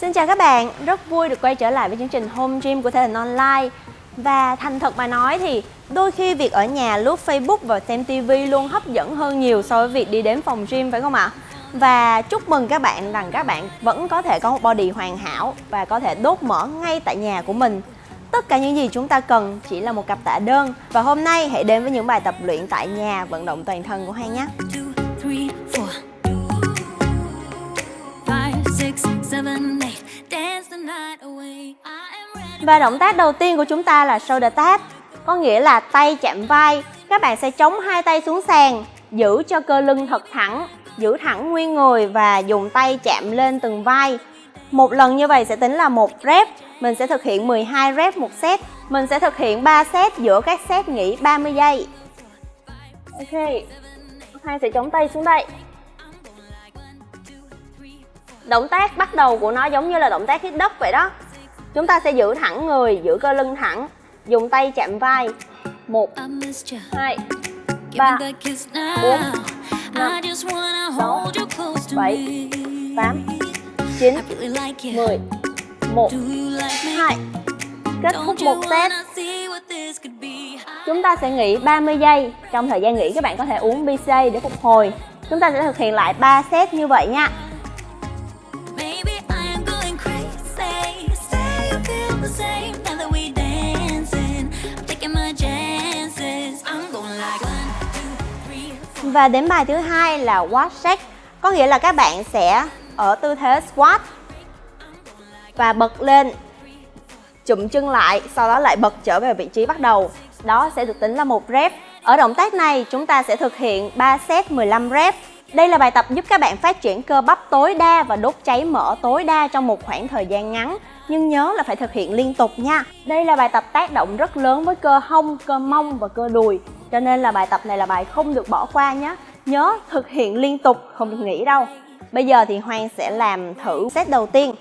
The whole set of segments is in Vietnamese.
Xin chào các bạn, rất vui được quay trở lại với chương trình Home Gym của Thể hình Online. Và thành thật mà nói thì đôi khi việc ở nhà lướt Facebook và xem TV luôn hấp dẫn hơn nhiều so với việc đi đến phòng gym phải không ạ? Và chúc mừng các bạn rằng các bạn vẫn có thể có một body hoàn hảo và có thể đốt mỡ ngay tại nhà của mình. Tất cả những gì chúng ta cần chỉ là một cặp tạ đơn. Và hôm nay hãy đến với những bài tập luyện tại nhà vận động toàn thân của Hay nhé. Và động tác đầu tiên của chúng ta là shoulder tap, Có nghĩa là tay chạm vai. Các bạn sẽ chống hai tay xuống sàn, Giữ cho cơ lưng thật thẳng, Giữ thẳng nguyên người và dùng tay chạm lên từng vai. Một lần như vậy sẽ tính là một rep. Mình sẽ thực hiện 12 rep một set. Mình sẽ thực hiện 3 set giữa các set nghỉ 30 giây. Ok, Hai sẽ chống tay xuống đây. Động tác bắt đầu của nó giống như là động tác hít đất vậy đó. Chúng ta sẽ giữ thẳng người, giữ cơ lưng thẳng Dùng tay chạm vai. 1, 2, 3, 4, 5, 6, 7, 8, 9, 10 1, 2 Kết thúc một set. Chúng ta sẽ nghỉ 30 giây. Trong thời gian nghỉ các bạn có thể uống BCA để phục hồi. Chúng ta sẽ thực hiện lại 3 set như vậy nha Và đến bài thứ hai là squat shake. Có nghĩa là các bạn sẽ ở tư thế squat và bật lên chụm chân lại, sau đó lại bật trở về vị trí bắt đầu. Đó sẽ được tính là một rep. Ở động tác này chúng ta sẽ thực hiện 3 set 15 rep. Đây là bài tập giúp các bạn phát triển cơ bắp tối đa và đốt cháy mỡ tối đa trong một khoảng thời gian ngắn. Nhưng nhớ là phải thực hiện liên tục nha. Đây là bài tập tác động rất lớn với cơ hông, cơ mông và cơ đùi. Cho nên là bài tập này là bài không được bỏ qua nhé. Nhớ thực hiện liên tục, không được nghỉ đâu. Bây giờ thì Hoàng sẽ làm thử set đầu tiên.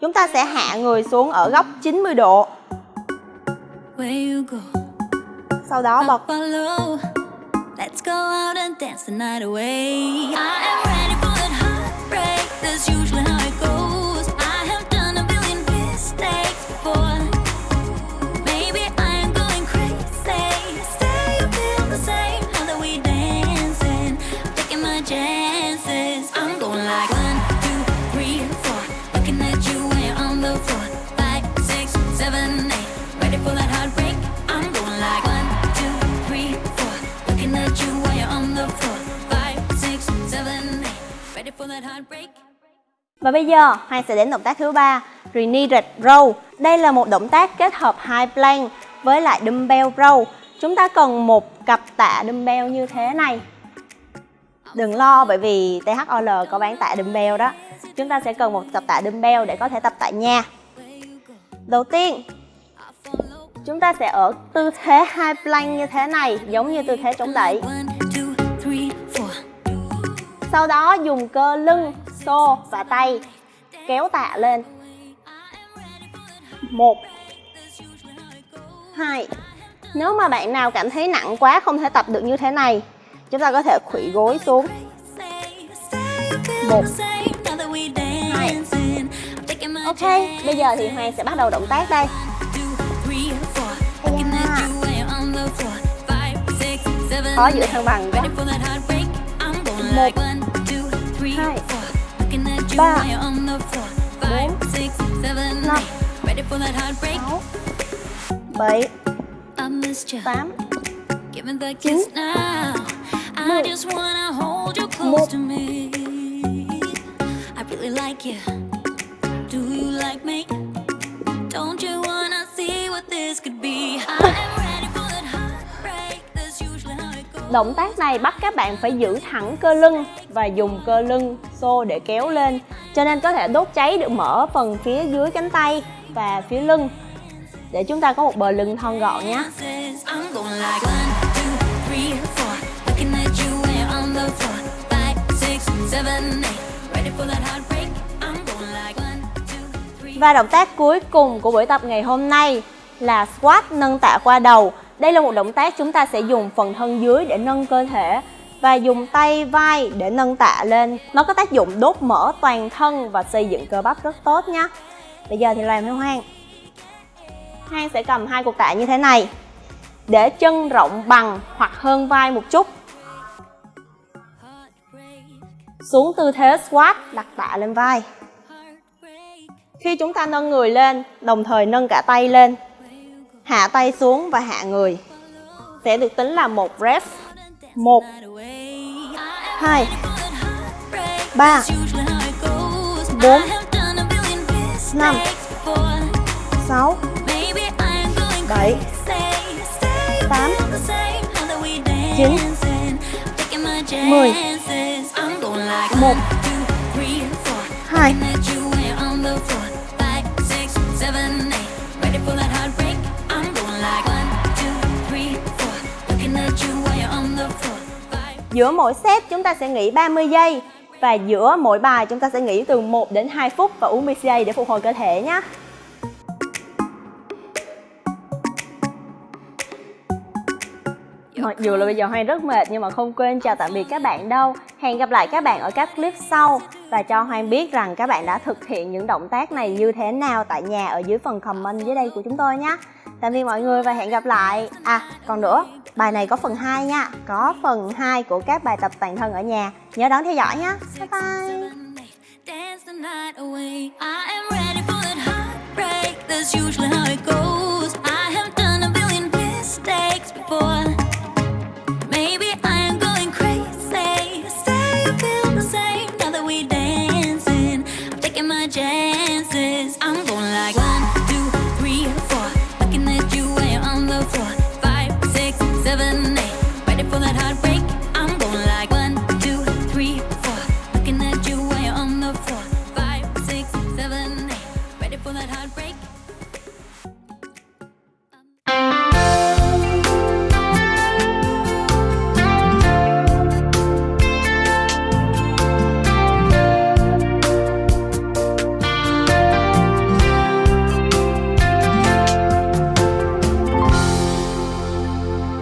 Chúng ta sẽ hạ người xuống ở góc 90 độ. Sau đó bật. Và bây giờ Hoàng sẽ đến động tác thứ ba, Renegade Row. Đây là một động tác kết hợp hai plank với lại dumbbell row. Chúng ta cần một cặp tạ dumbbell như thế này. Đừng lo bởi vì THOL có bán tạ dumbbell đó. Chúng ta sẽ cần một cặp tạ dumbbell để có thể tập tại nhà. Đầu tiên, chúng ta sẽ ở tư thế hai plank như thế này, giống như tư thế chống đẩy. Sau đó dùng cơ lưng, xô và tay kéo tạ lên. một hai Nếu mà bạn nào cảm thấy nặng quá không thể tập được như thế này, chúng ta có thể khuỵu gối xuống. một hai Ok, bây giờ thì Hoàng sẽ bắt đầu động tác đây. Khó giữ thăng bằng quá. một hai ba bốn năm sáu bảy tám chín mười một Động tác này bắt các bạn phải giữ thẳng cơ lưng và dùng cơ lưng xô để kéo lên cho nên có thể đốt cháy được mỡ phần phía dưới cánh tay và phía lưng để chúng ta có một bờ lưng thon gọn nhé. Và động tác cuối cùng của buổi tập ngày hôm nay là squat nâng tạ qua đầu. Đây là một động tác chúng ta sẽ dùng phần thân dưới để nâng cơ thể và dùng tay vai để nâng tạ lên. Nó có tác dụng đốt mỡ toàn thân và xây dựng cơ bắp rất tốt nhé. Bây giờ thì làm theo Hoang. Hoang sẽ cầm hai cục tạ như thế này để chân rộng bằng hoặc hơn vai một chút. Xuống tư thế squat, đặt tạ lên vai. Khi chúng ta nâng người lên, đồng thời nâng cả tay lên, hạ tay xuống và hạ người sẽ được tính là một rep. một, hai, ba, bốn, năm, sáu, bảy, tám, chín, mười, một, hai Giữa mỗi set chúng ta sẽ nghỉ 30 giây và giữa mỗi bài chúng ta sẽ nghỉ từ 1 đến 2 phút và uống BCA để phục hồi cơ thể nhé. Mặc dù là bây giờ Hoang rất mệt nhưng mà không quên chào tạm biệt các bạn đâu. Hẹn gặp lại các bạn ở các clip sau và cho hoan biết rằng các bạn đã thực hiện những động tác này như thế nào tại nhà ở dưới phần comment dưới đây của chúng tôi nhé. Tạm biệt mọi người và hẹn gặp lại. À, còn nữa, bài này có phần 2 nha. Có phần 2 của các bài tập toàn thân ở nhà. Nhớ đón theo dõi nhé. Bye bye.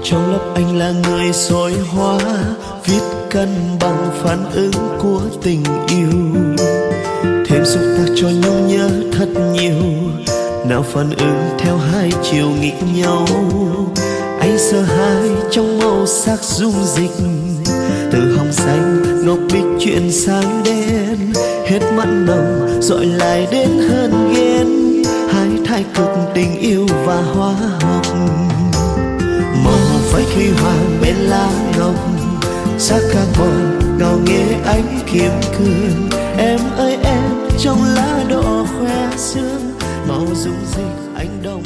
Trong lớp anh là người soi hóa viết cân bằng phản ứng của tình yêu. Thêm xúc tác cho nhau nhớ thật nhiều, nào phản ứng theo hai chiều nghịch nhau. Anh sợ hai trong màu sắc dung dịch từ hồng xanh ngọc bích chuyển sang đen. Hết mặn nồng dọi lại đến hơn ghen, hai thái cực tình yêu và hóa học lá ngọc sắc carbon ngào nghe ánh kiếm cương em ơi, em trong lá đỏ khoe sương. Màu dung dịch anh đồng